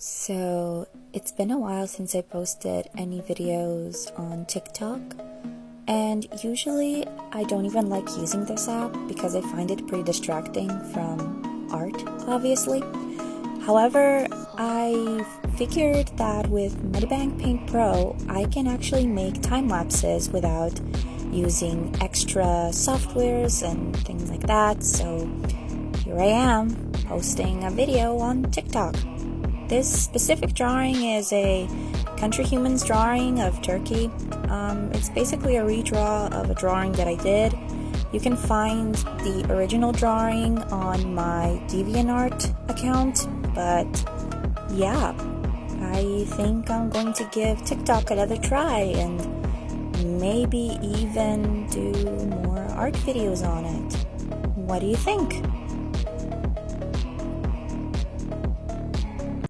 So, it's been a while since I posted any videos on TikTok, and usually I don't even like using this app because I find it pretty distracting from art, obviously. However, I figured that with MediBang Paint Pro, I can actually make time lapses without using extra softwares and things like that. So, here I am posting a video on TikTok. This specific drawing is a Country Humans drawing of Turkey. Um, it's basically a redraw of a drawing that I did. You can find the original drawing on my DeviantArt account, but yeah, I think I'm going to give TikTok another try and maybe even do more art videos on it. What do you think?